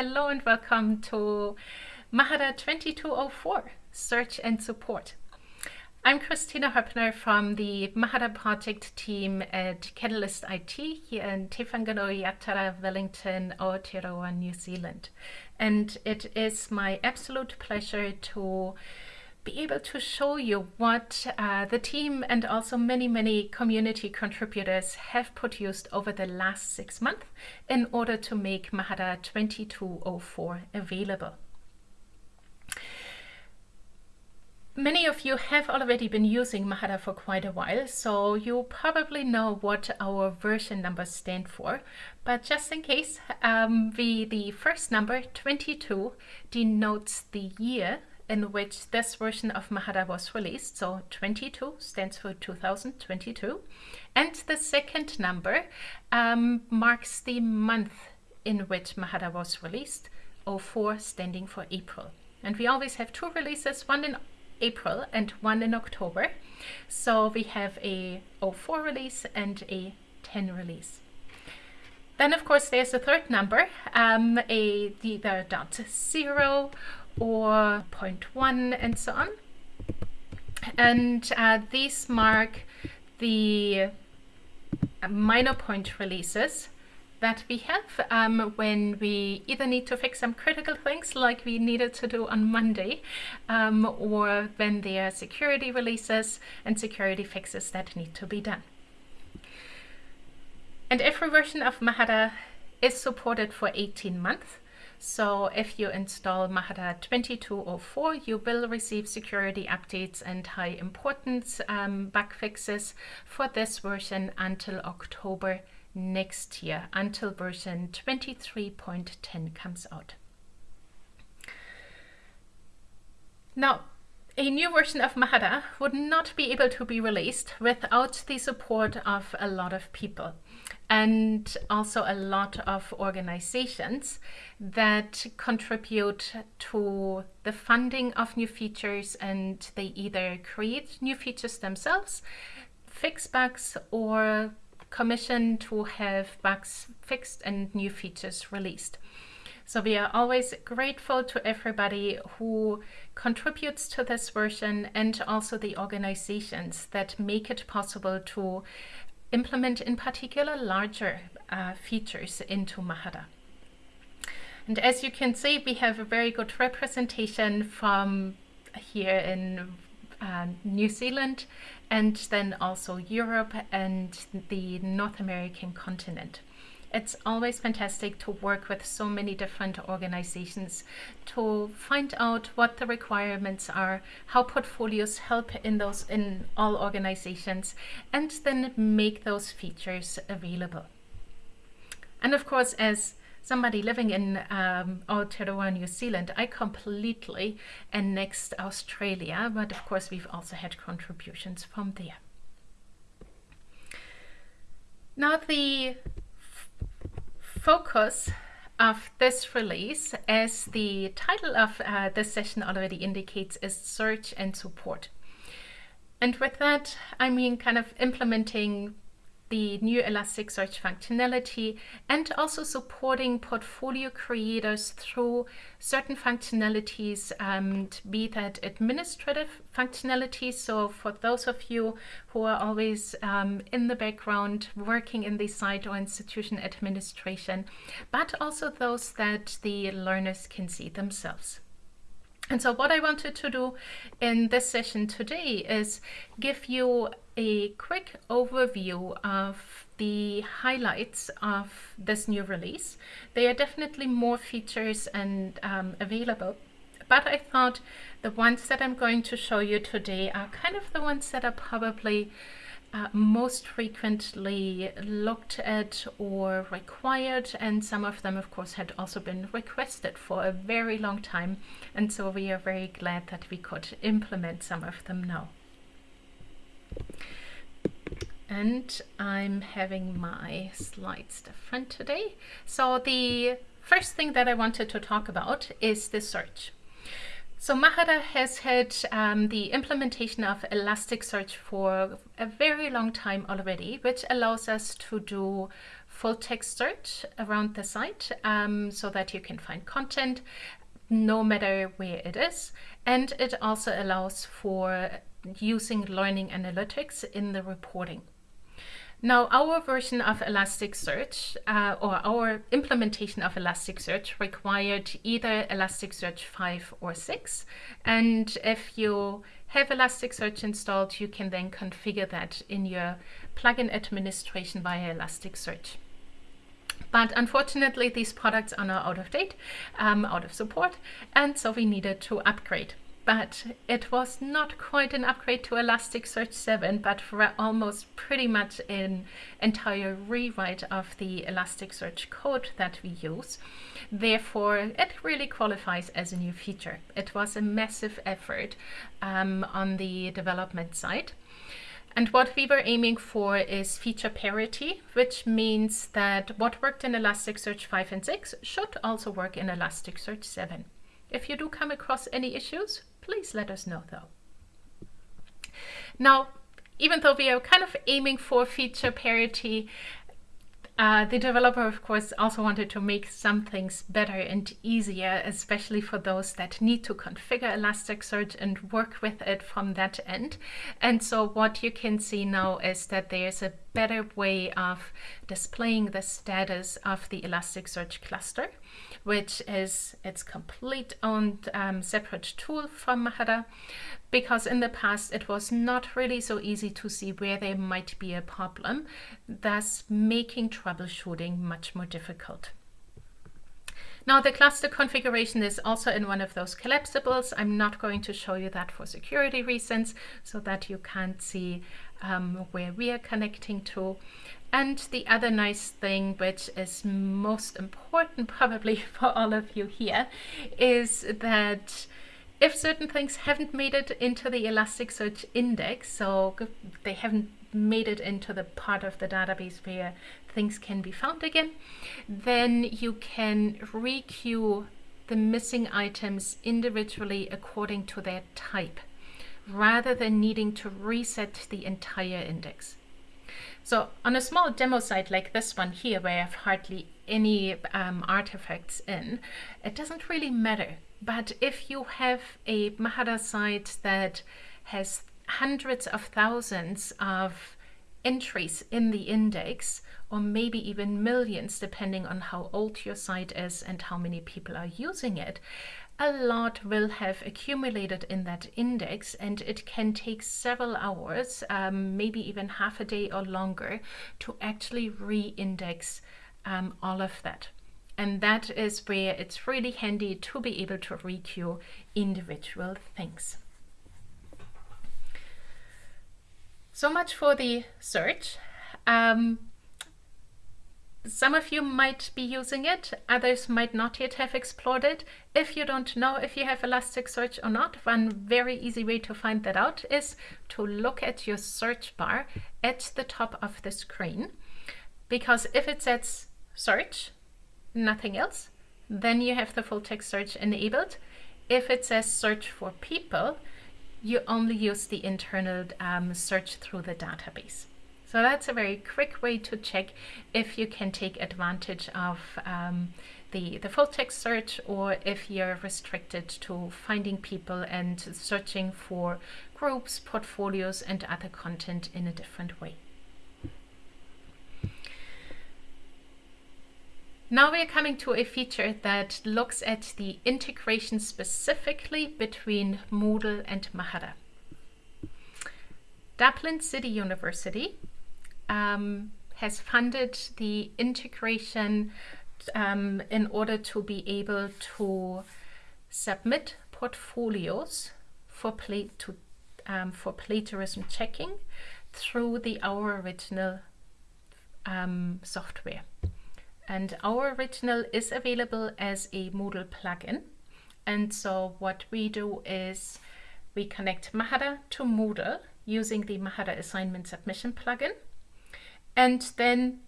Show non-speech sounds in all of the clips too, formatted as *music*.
Hello and welcome to Mahara 2204 Search and Support. I'm Christina Höppner from the Mahara project team at Catalyst IT here in Te Whanganui-a-Tara, Wellington, Aotearoa, New Zealand. And it is my absolute pleasure to be able to show you what uh, the team and also many, many community contributors have produced over the last six months in order to make Mahara 2204 available. Many of you have already been using Mahara for quite a while, so you probably know what our version numbers stand for. But just in case, um, we, the first number, 22, denotes the year in which this version of Mahara was released. So 22 stands for 2022. And the second number um, marks the month in which Mahara was released, 04 standing for April. And we always have two releases, one in April and one in October. So we have a 04 release and a 10 release. Then of course there's a third number, um, a either dot zero or 0.1 and so on. And uh, these mark the minor point releases that we have um, when we either need to fix some critical things like we needed to do on Monday um, or when there are security releases and security fixes that need to be done. And every version of Mahara is supported for 18 months so if you install Mahara 2204, you will receive security updates and high importance um, bug fixes for this version until October next year, until version 23.10 comes out. Now, a new version of Mahara would not be able to be released without the support of a lot of people and also a lot of organizations that contribute to the funding of new features and they either create new features themselves, fix bugs or commission to have bugs fixed and new features released. So we are always grateful to everybody who contributes to this version and also the organizations that make it possible to implement in particular larger uh, features into Mahara. And as you can see, we have a very good representation from here in uh, New Zealand and then also Europe and the North American continent. It's always fantastic to work with so many different organizations to find out what the requirements are, how portfolios help in those in all organizations, and then make those features available. And of course, as somebody living in um, Aotearoa, New Zealand, I completely annexed Australia, but of course we've also had contributions from there. Now the focus of this release, as the title of uh, this session already indicates, is search and support. And with that, I mean kind of implementing the new Elasticsearch functionality and also supporting portfolio creators through certain functionalities, um, be that administrative functionalities. So for those of you who are always um, in the background working in the site or institution administration, but also those that the learners can see themselves. And so what I wanted to do in this session today is give you a quick overview of the highlights of this new release. There are definitely more features and um, available, but I thought the ones that I'm going to show you today are kind of the ones that are probably uh, most frequently looked at or required and some of them of course had also been requested for a very long time and so we are very glad that we could implement some of them now. And I'm having my slides different today. So the first thing that I wanted to talk about is the search. So Mahara has had um, the implementation of Elasticsearch for a very long time already, which allows us to do full text search around the site um, so that you can find content no matter where it is. And it also allows for using learning analytics in the reporting. Now, our version of Elasticsearch, uh, or our implementation of Elasticsearch required either Elasticsearch 5 or 6. And if you have Elasticsearch installed, you can then configure that in your plugin administration via Elasticsearch. But unfortunately, these products are now out of date, um, out of support, and so we needed to upgrade but it was not quite an upgrade to Elasticsearch 7, but for almost pretty much an entire rewrite of the Elasticsearch code that we use. Therefore, it really qualifies as a new feature. It was a massive effort um, on the development side. And what we were aiming for is feature parity, which means that what worked in Elasticsearch 5 and 6 should also work in Elasticsearch 7. If you do come across any issues, please let us know though. Now, even though we are kind of aiming for feature parity, uh, the developer, of course, also wanted to make some things better and easier, especially for those that need to configure Elasticsearch and work with it from that end. And so what you can see now is that there's a better way of displaying the status of the Elasticsearch cluster which is its complete own um, separate tool from Mahara because in the past it was not really so easy to see where there might be a problem, thus making troubleshooting much more difficult. Now the cluster configuration is also in one of those collapsibles. I'm not going to show you that for security reasons so that you can't see um, where we are connecting to. And the other nice thing, which is most important *laughs* probably for all of you here, is that if certain things haven't made it into the Elasticsearch index, so they haven't made it into the part of the database where things can be found again, then you can requeue the missing items individually according to their type, rather than needing to reset the entire index. So on a small demo site like this one here, where I have hardly any um, artifacts in, it doesn't really matter. But if you have a Mahara site that has hundreds of thousands of entries in the index, or maybe even millions, depending on how old your site is and how many people are using it, a lot will have accumulated in that index and it can take several hours, um, maybe even half a day or longer to actually re-index um, all of that. And that is where it's really handy to be able to requeue individual things. So much for the search. Um, some of you might be using it, others might not yet have explored it. If you don't know if you have Elasticsearch or not, one very easy way to find that out is to look at your search bar at the top of the screen. Because if it says search, nothing else, then you have the full text search enabled. If it says search for people, you only use the internal um, search through the database. So that's a very quick way to check if you can take advantage of um, the, the full text search or if you're restricted to finding people and searching for groups, portfolios and other content in a different way. Now we're coming to a feature that looks at the integration specifically between Moodle and Mahara. Dublin City University um, has funded the integration um, in order to be able to submit portfolios for to um, for plagiarism checking through the Ouriginal um, software. And Ouriginal is available as a Moodle plugin. And so what we do is we connect Mahara to Moodle using the Mahara assignment submission plugin. And then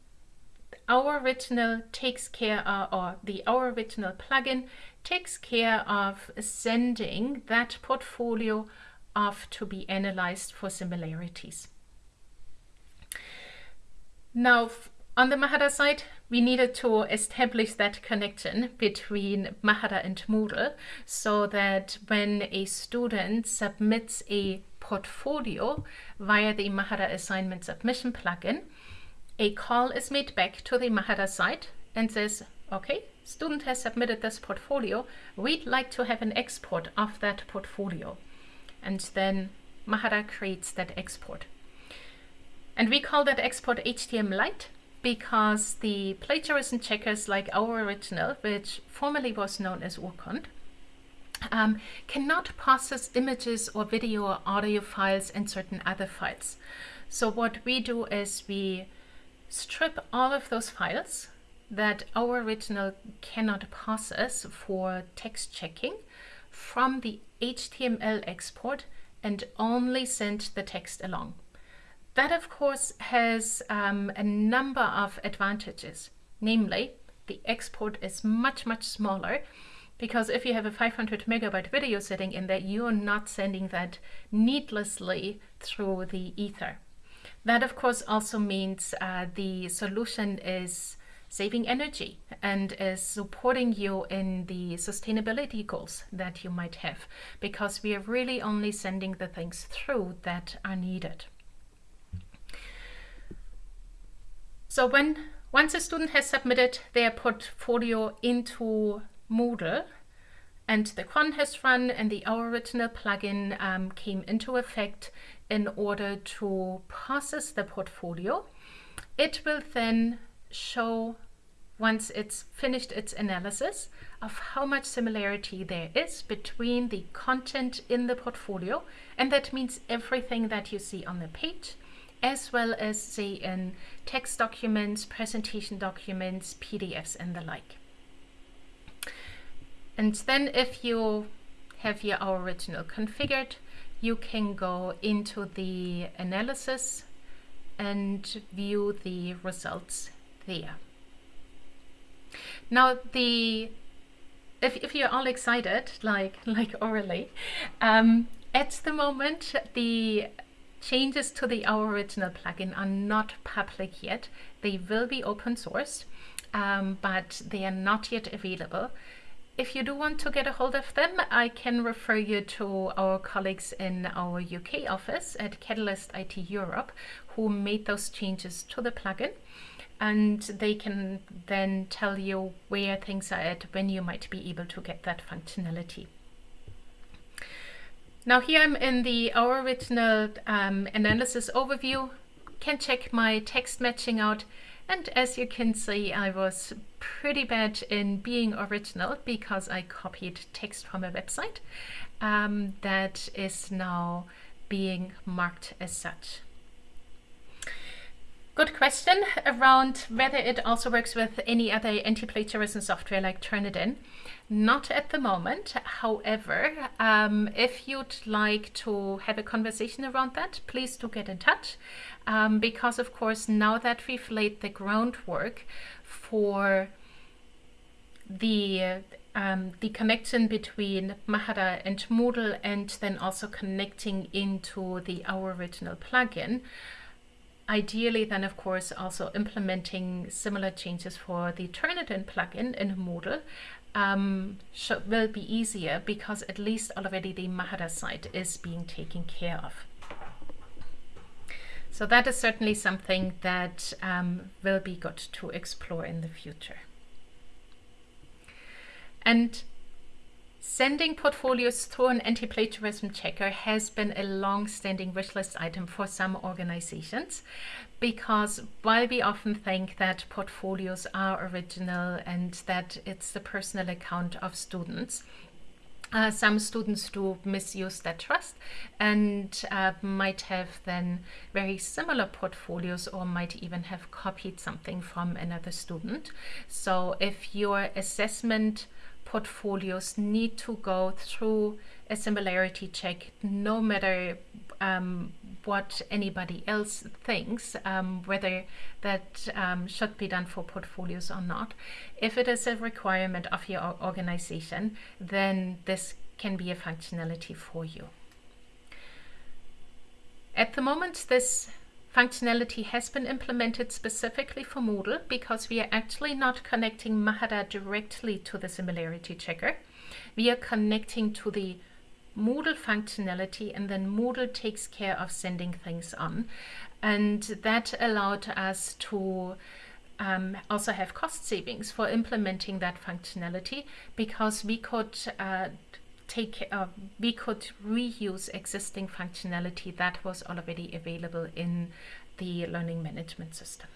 Ouriginal takes care of, or the Ouriginal plugin takes care of sending that portfolio off to be analyzed for similarities. Now, On the Mahara side, we needed to establish that connection between Mahara and Moodle so that when a student submits a portfolio via the Mahara assignment submission plugin, a call is made back to the Mahara site and says, okay, student has submitted this portfolio. We'd like to have an export of that portfolio. And then Mahara creates that export. And we call that export HTML Lite because the plagiarism checkers like Ouriginal, which formerly was known as Urkund, um, cannot process images or video or audio files and certain other files. So what we do is we strip all of those files that Ouriginal cannot process for text checking from the HTML export and only send the text along. That, of course, has um, a number of advantages. Namely, the export is much, much smaller because if you have a 500 megabyte video sitting in there, you're not sending that needlessly through the ether. That, of course, also means uh, the solution is saving energy and is supporting you in the sustainability goals that you might have because we are really only sending the things through that are needed. So when once a student has submitted their portfolio into Moodle and the has run and the Ouriginal plugin um, came into effect in order to process the portfolio, it will then show once it's finished its analysis of how much similarity there is between the content in the portfolio and that means everything that you see on the page as well as say in text documents, presentation documents, PDFs and the like. And then if you have your original configured, you can go into the analysis and view the results there. Now the if, if you're all excited, like *laughs* like orally, um, at the moment the Changes to the Ouriginal plugin are not public yet. They will be open source, um, but they are not yet available. If you do want to get a hold of them, I can refer you to our colleagues in our UK office at Catalyst IT Europe who made those changes to the plugin and they can then tell you where things are at when you might be able to get that functionality. Now here I'm in the Ouriginal um, analysis overview. Can check my text matching out. And as you can see, I was pretty bad in being original because I copied text from a website um, that is now being marked as such. Good question around whether it also works with any other anti-plagiarism software like Turnitin. Not at the moment. However, um, if you'd like to have a conversation around that, please do get in touch. Um, because of course, now that we've laid the groundwork for the um, the connection between Mahara and Moodle and then also connecting into the Ouriginal plugin, Ideally then of course also implementing similar changes for the Turnitin plugin in Moodle um, should, will be easier because at least already the Mahara site is being taken care of. So that is certainly something that um, will be good to explore in the future. And Sending portfolios through an anti-plagiarism checker has been a long-standing wish list item for some organizations because while we often think that portfolios are original and that it's the personal account of students, uh, some students do misuse that trust and uh, might have then very similar portfolios or might even have copied something from another student. So if your assessment portfolios need to go through a similarity check no matter um, what anybody else thinks, um, whether that um, should be done for portfolios or not. If it is a requirement of your organization, then this can be a functionality for you. At the moment, this functionality has been implemented specifically for Moodle because we are actually not connecting Mahara directly to the similarity checker. We are connecting to the Moodle functionality and then Moodle takes care of sending things on. And that allowed us to um, also have cost savings for implementing that functionality because we could uh, take uh, we could reuse existing functionality that was already available in the learning management system.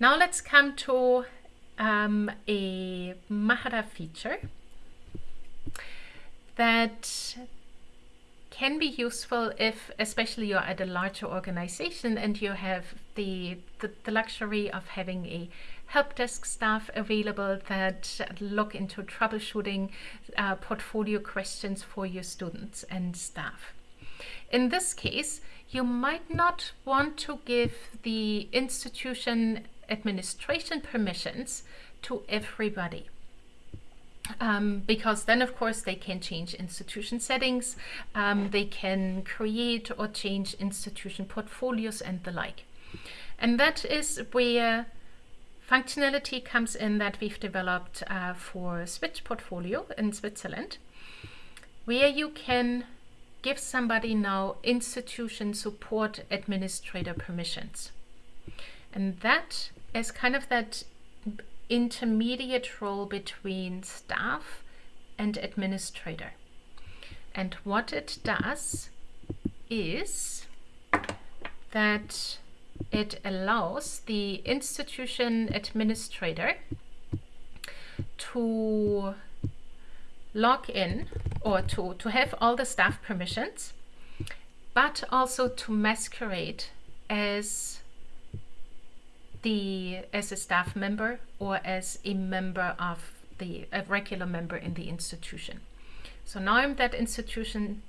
Now let's come to um, a Mahara feature that can be useful if especially you're at a larger organization and you have the, the, the luxury of having a help desk staff available that look into troubleshooting uh, portfolio questions for your students and staff. In this case, you might not want to give the institution administration permissions to everybody um, because then of course they can change institution settings, um, they can create or change institution portfolios and the like. And that is where functionality comes in that we've developed uh, for Switch portfolio in Switzerland, where you can give somebody now institution support administrator permissions. And that is kind of that intermediate role between staff and administrator. And what it does is that it allows the institution administrator to log in or to, to have all the staff permissions, but also to masquerade as the as a staff member or as a member of the a regular member in the institution. So now I'm that institution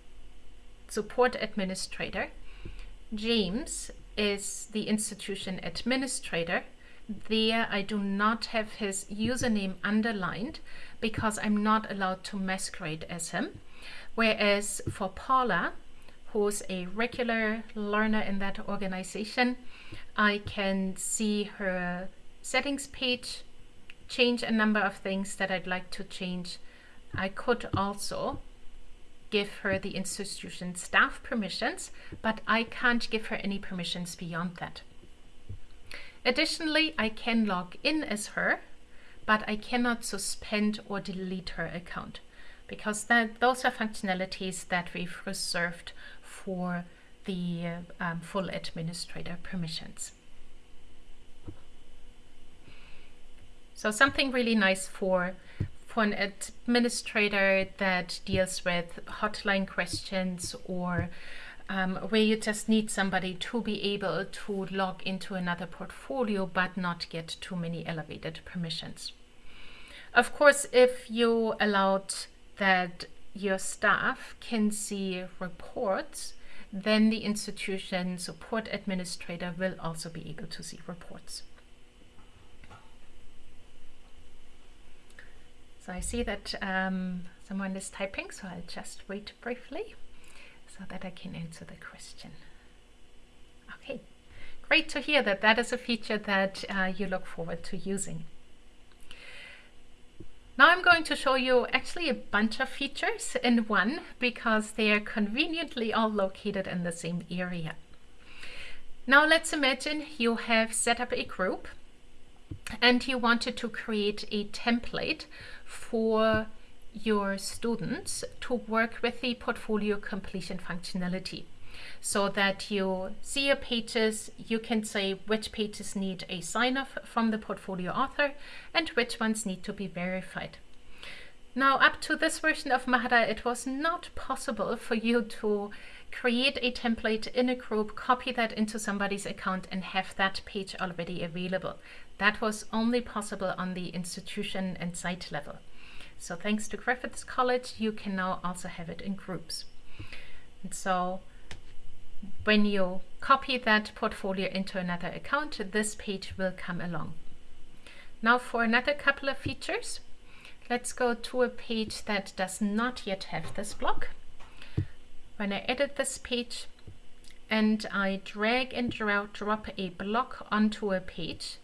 support administrator. James is the institution administrator. There I do not have his username underlined because I'm not allowed to masquerade as him. Whereas for Paula, who's a regular learner in that organization, I can see her settings page, change a number of things that I'd like to change. I could also give her the institution staff permissions, but I can't give her any permissions beyond that. Additionally, I can log in as her, but I cannot suspend or delete her account because that, those are functionalities that we've reserved for the um, full administrator permissions. So something really nice for for an administrator that deals with hotline questions or um, where you just need somebody to be able to log into another portfolio but not get too many elevated permissions. Of course, if you allowed that your staff can see reports then the institution support administrator will also be able to see reports. So I see that um, someone is typing, so I'll just wait briefly so that I can answer the question. Okay, great to hear that that is a feature that uh, you look forward to using. Now I'm going to show you actually a bunch of features in one because they are conveniently all located in the same area. Now let's imagine you have set up a group and you wanted to create a template for your students to work with the portfolio completion functionality so that you see your pages, you can say which pages need a sign-off from the portfolio author and which ones need to be verified. Now up to this version of Mahara it was not possible for you to create a template in a group, copy that into somebody's account and have that page already available. That was only possible on the institution and site level. So thanks to Griffiths College, you can now also have it in groups. And so when you copy that portfolio into another account, this page will come along. Now for another couple of features, let's go to a page that does not yet have this block. When I edit this page, and I drag and drop a block onto a page,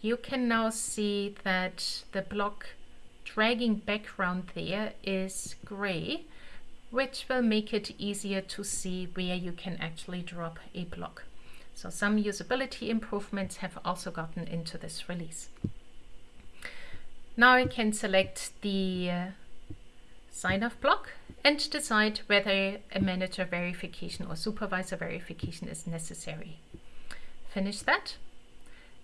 you can now see that the block dragging background there is gray, which will make it easier to see where you can actually drop a block. So some usability improvements have also gotten into this release. Now I can select the uh, sign-off block and decide whether a manager verification or supervisor verification is necessary. Finish that.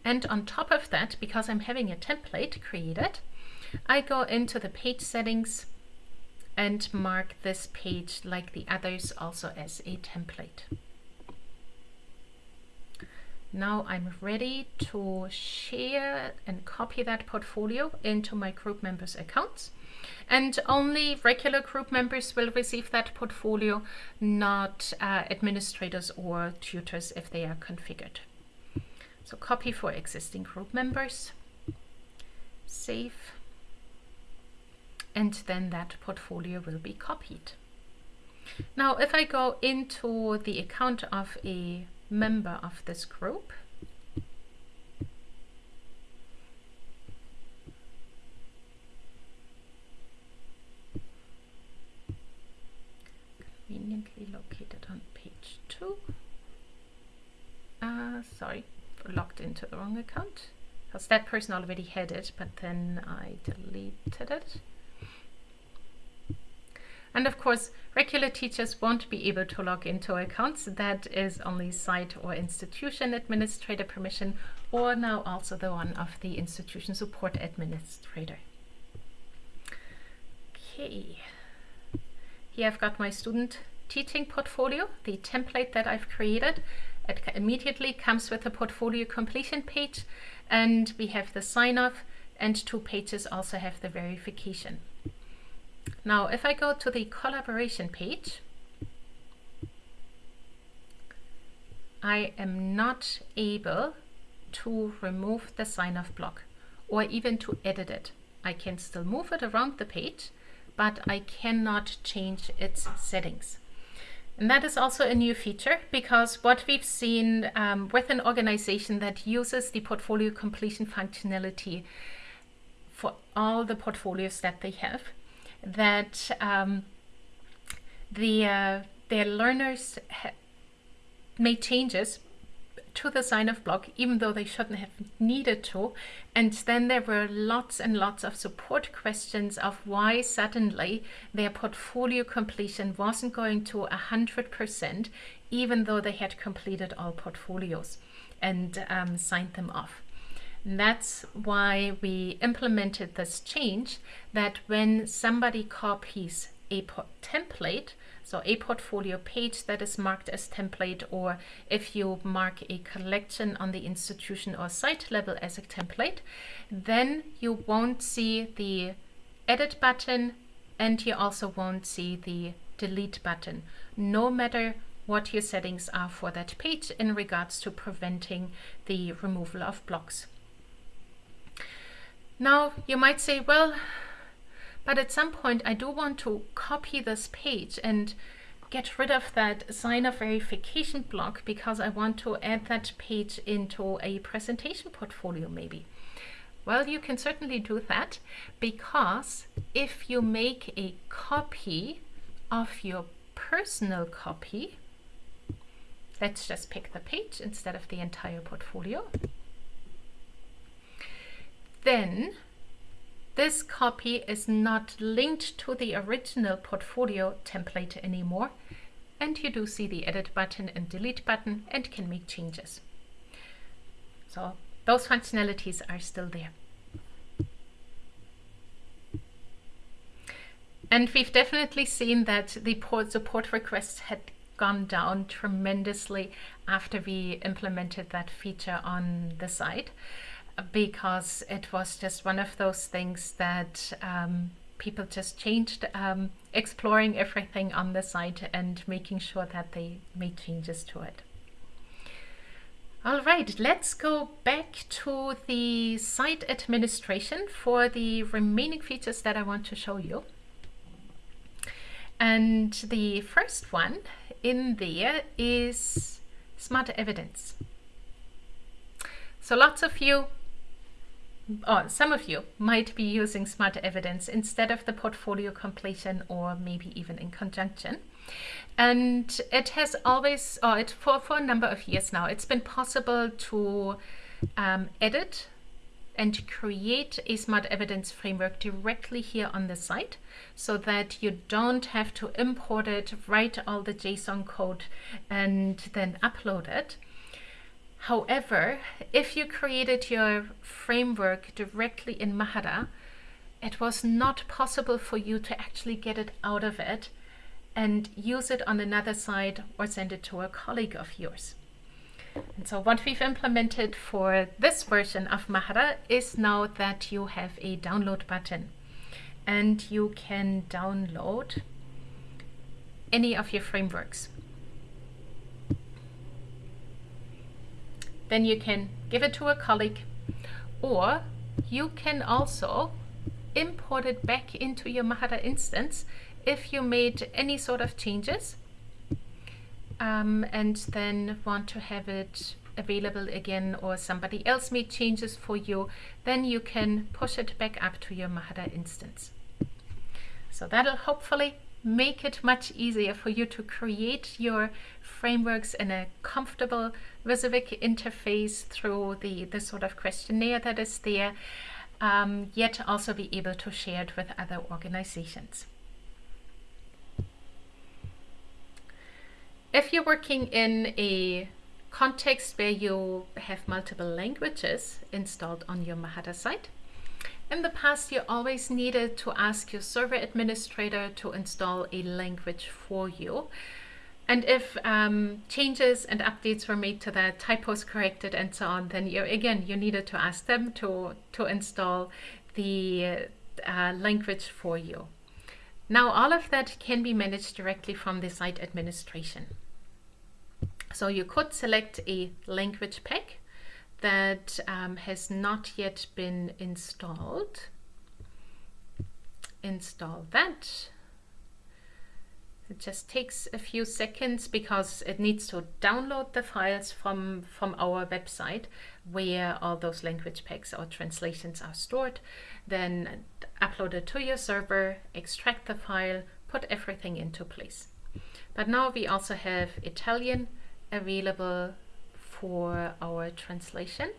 And on top of that, because I'm having a template created, I go into the page settings and mark this page like the others also as a template. Now I'm ready to share and copy that portfolio into my group members accounts and only regular group members will receive that portfolio, not uh, administrators or tutors if they are configured. So copy for existing group members, save, and then that portfolio will be copied. Now if I go into the account of a member of this group, conveniently located on page 2. Uh, sorry, logged into the wrong account because that person already had it, but then I deleted it. And of course, regular teachers won't be able to log into accounts. That is only site or institution administrator permission, or now also the one of the institution support administrator. Okay. Here I've got my student teaching portfolio, the template that I've created. It immediately comes with a portfolio completion page and we have the sign off and two pages also have the verification. Now if I go to the collaboration page, I am not able to remove the sign off block or even to edit it. I can still move it around the page, but I cannot change its settings. And that is also a new feature because what we've seen um, with an organization that uses the portfolio completion functionality for all the portfolios that they have, that um, the uh, their learners made changes to the sign-off block, even though they shouldn't have needed to. And then there were lots and lots of support questions of why suddenly their portfolio completion wasn't going to 100%, even though they had completed all portfolios and um, signed them off. And that's why we implemented this change that when somebody copies a template, so a portfolio page that is marked as template or if you mark a collection on the institution or site level as a template, then you won't see the edit button and you also won't see the delete button, no matter what your settings are for that page in regards to preventing the removal of blocks. Now you might say, well, but at some point I do want to copy this page and get rid of that sign of verification block because I want to add that page into a presentation portfolio maybe. Well, you can certainly do that because if you make a copy of your personal copy, let's just pick the page instead of the entire portfolio, then this copy is not linked to the original portfolio template anymore and you do see the edit button and delete button and can make changes. So those functionalities are still there. And we've definitely seen that the support requests had gone down tremendously after we implemented that feature on the site because it was just one of those things that um, people just changed, um, exploring everything on the site and making sure that they made changes to it. All right, let's go back to the site administration for the remaining features that I want to show you. And the first one in there is Smart Evidence. So lots of you, or some of you, might be using Smart Evidence instead of the portfolio completion or maybe even in conjunction. And it has always, or it, for, for a number of years now, it's been possible to um, edit and create a smart evidence framework directly here on the site so that you don't have to import it, write all the JSON code and then upload it. However, if you created your framework directly in Mahara, it was not possible for you to actually get it out of it and use it on another site or send it to a colleague of yours. And so what we've implemented for this version of Mahara is now that you have a download button and you can download any of your frameworks. Then you can give it to a colleague or you can also import it back into your Mahara instance if you made any sort of changes um, and then want to have it available again or somebody else made changes for you, then you can push it back up to your Mahara instance. So that'll hopefully make it much easier for you to create your frameworks in a comfortable Wysiwyg interface through the, the sort of questionnaire that is there, um, yet also be able to share it with other organizations. If you're working in a context where you have multiple languages installed on your Mahara site, in the past you always needed to ask your server administrator to install a language for you. And if um, changes and updates were made to that, typos corrected and so on, then you again, you needed to ask them to, to install the uh, language for you. Now all of that can be managed directly from the site administration. So you could select a language pack that um, has not yet been installed. Install that. It just takes a few seconds because it needs to download the files from, from our website where all those language packs or translations are stored. Then upload it to your server, extract the file, put everything into place. But now we also have Italian, available for our translation.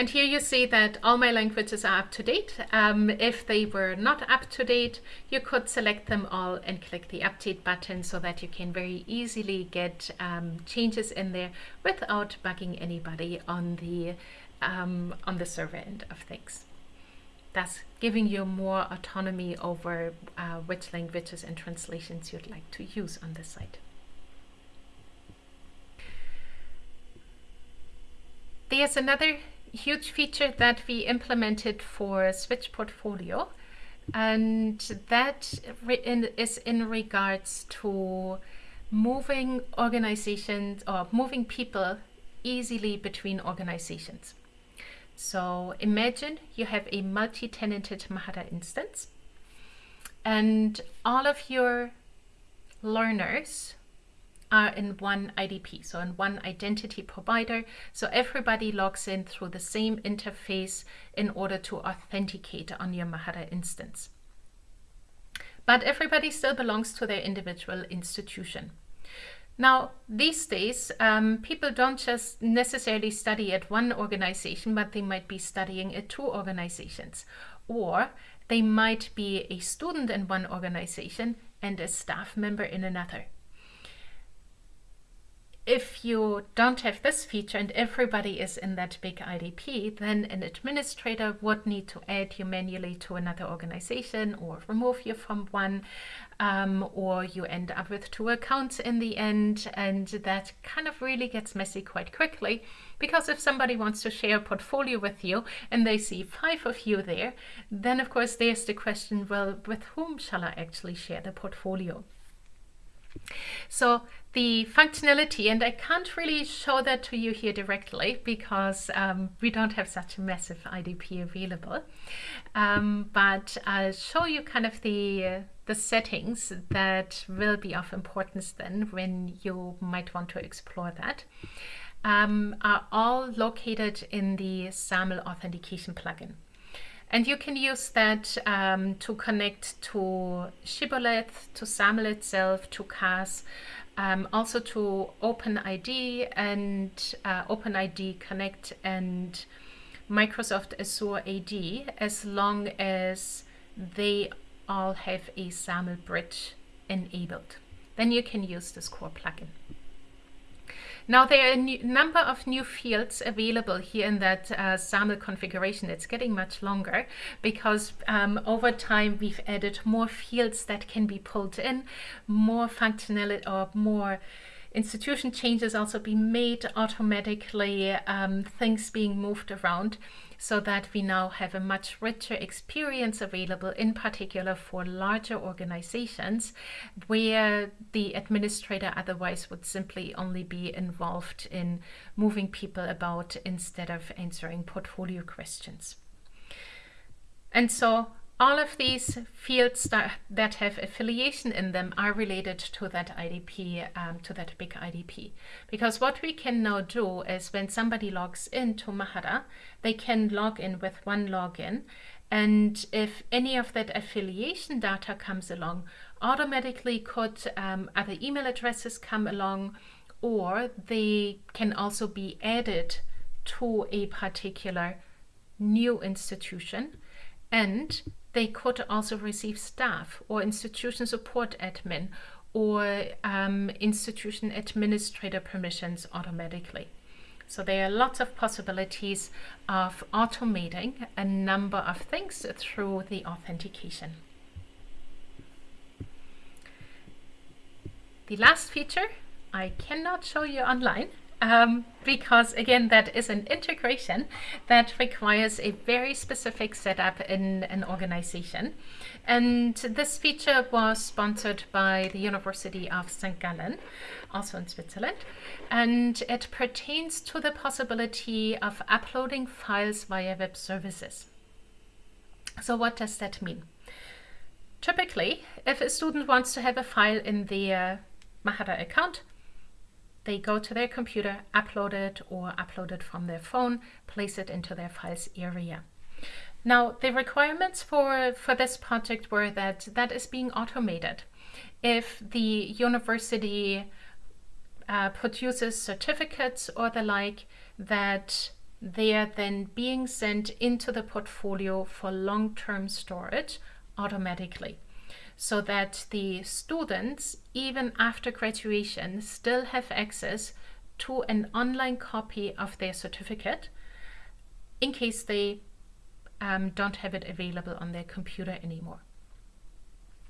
And here you see that all my languages are up to date. Um, if they were not up to date, you could select them all and click the update button so that you can very easily get um, changes in there without bugging anybody on the, um, on the server end of things thus giving you more autonomy over uh, which languages and translations you'd like to use on the site. There's another huge feature that we implemented for Switch Portfolio and that is in regards to moving organizations or moving people easily between organizations. So imagine you have a multi-tenanted Mahara instance and all of your learners are in one IDP, so in one identity provider. So everybody logs in through the same interface in order to authenticate on your Mahara instance. But everybody still belongs to their individual institution. Now, these days, um, people don't just necessarily study at one organization, but they might be studying at two organizations. Or they might be a student in one organization and a staff member in another if you don't have this feature and everybody is in that big IDP, then an administrator would need to add you manually to another organization or remove you from one, um, or you end up with two accounts in the end. And that kind of really gets messy quite quickly because if somebody wants to share a portfolio with you and they see five of you there, then of course there's the question, well, with whom shall I actually share the portfolio? So the functionality, and I can't really show that to you here directly because um, we don't have such a massive IDP available. Um, but I'll show you kind of the, uh, the settings that will be of importance then when you might want to explore that. Um, are all located in the SAML authentication plugin. And you can use that um, to connect to Shibboleth, to SAML itself, to CAS, um, also to OpenID and uh, OpenID Connect and Microsoft Azure AD as long as they all have a SAML bridge enabled. Then you can use this core plugin. Now there are a number of new fields available here in that uh, SAML configuration. It's getting much longer because um, over time we've added more fields that can be pulled in, more functionality or more institution changes also be made automatically, um, things being moved around so that we now have a much richer experience available, in particular for larger organizations where the administrator otherwise would simply only be involved in moving people about instead of answering portfolio questions. And so all of these fields that, that have affiliation in them are related to that IDP, um, to that big IDP. Because what we can now do is when somebody logs into Mahara, they can log in with one login. And if any of that affiliation data comes along, automatically could um, other email addresses come along, or they can also be added to a particular new institution. And they could also receive staff or institution support admin or um, institution administrator permissions automatically. So there are lots of possibilities of automating a number of things through the authentication. The last feature I cannot show you online um, because again that is an integration that requires a very specific setup in an organization and this feature was sponsored by the University of St. Gallen also in Switzerland and it pertains to the possibility of uploading files via web services. So what does that mean? Typically, if a student wants to have a file in their Mahara account, they go to their computer, upload it or upload it from their phone, place it into their files area. Now, the requirements for, for this project were that that is being automated. If the university uh, produces certificates or the like, that they are then being sent into the portfolio for long-term storage automatically so that the students, even after graduation, still have access to an online copy of their certificate in case they um, don't have it available on their computer anymore.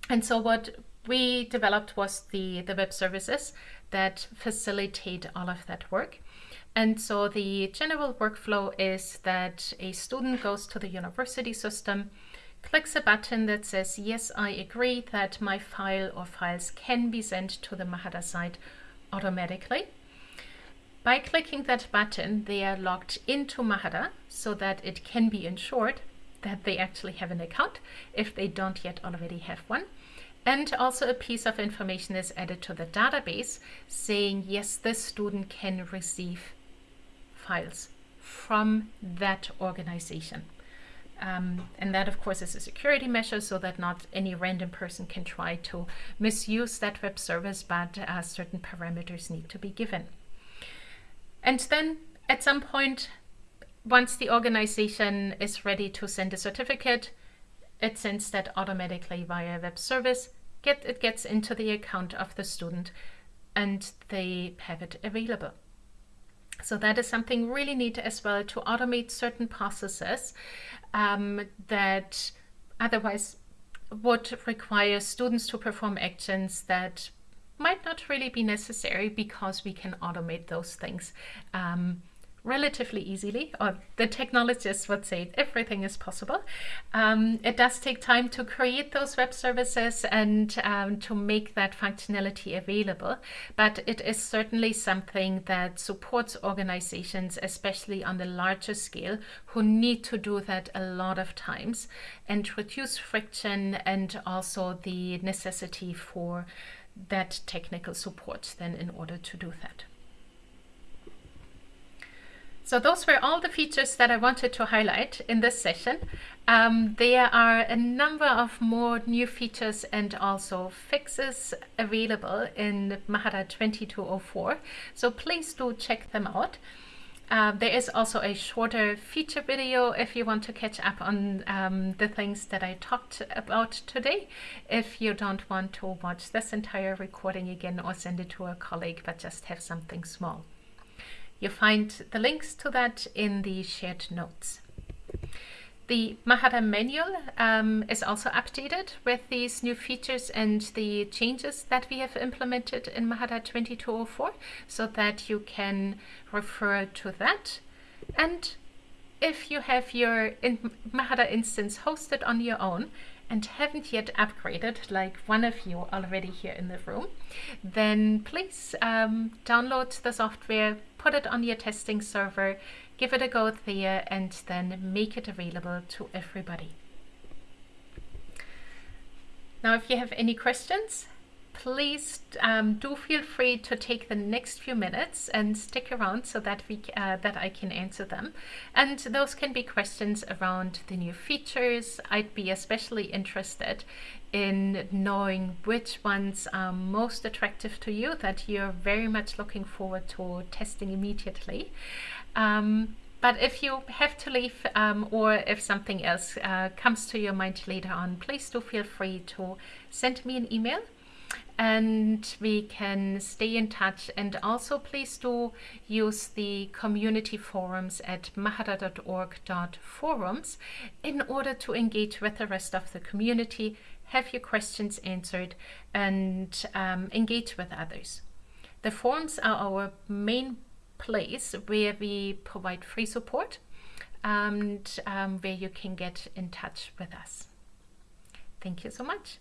And so what we developed was the, the web services that facilitate all of that work. And so the general workflow is that a student goes to the university system, clicks a button that says, yes, I agree that my file or files can be sent to the Mahara site automatically. By clicking that button, they are logged into Mahara so that it can be ensured that they actually have an account if they don't yet already have one. And also a piece of information is added to the database saying, yes, this student can receive files from that organization. Um, and that, of course, is a security measure so that not any random person can try to misuse that web service, but uh, certain parameters need to be given. And then at some point, once the organization is ready to send a certificate, it sends that automatically via web service. Get, it gets into the account of the student and they have it available. So that is something really neat as well to automate certain processes um, that otherwise would require students to perform actions that might not really be necessary because we can automate those things. Um, relatively easily, or the technologists would say everything is possible. Um, it does take time to create those web services and um, to make that functionality available, but it is certainly something that supports organizations, especially on the larger scale, who need to do that a lot of times and reduce friction and also the necessity for that technical support then in order to do that. So those were all the features that I wanted to highlight in this session. Um, there are a number of more new features and also fixes available in Mahara 2204. So please do check them out. Uh, there is also a shorter feature video if you want to catch up on um, the things that I talked about today. If you don't want to watch this entire recording again or send it to a colleague, but just have something small. You find the links to that in the shared notes. The Mahara manual um, is also updated with these new features and the changes that we have implemented in Mahara 2204 so that you can refer to that. And if you have your in Mahara instance hosted on your own and haven't yet upgraded, like one of you already here in the room, then please um, download the software, put it on your testing server, give it a go there, and then make it available to everybody. Now, if you have any questions, please um, do feel free to take the next few minutes and stick around so that we uh, that I can answer them. And those can be questions around the new features. I'd be especially interested in knowing which ones are most attractive to you that you're very much looking forward to testing immediately. Um, but if you have to leave um, or if something else uh, comes to your mind later on, please do feel free to send me an email and we can stay in touch and also please do use the community forums at mahara.org.forums in order to engage with the rest of the community, have your questions answered and um, engage with others. The forums are our main place where we provide free support and um, where you can get in touch with us. Thank you so much.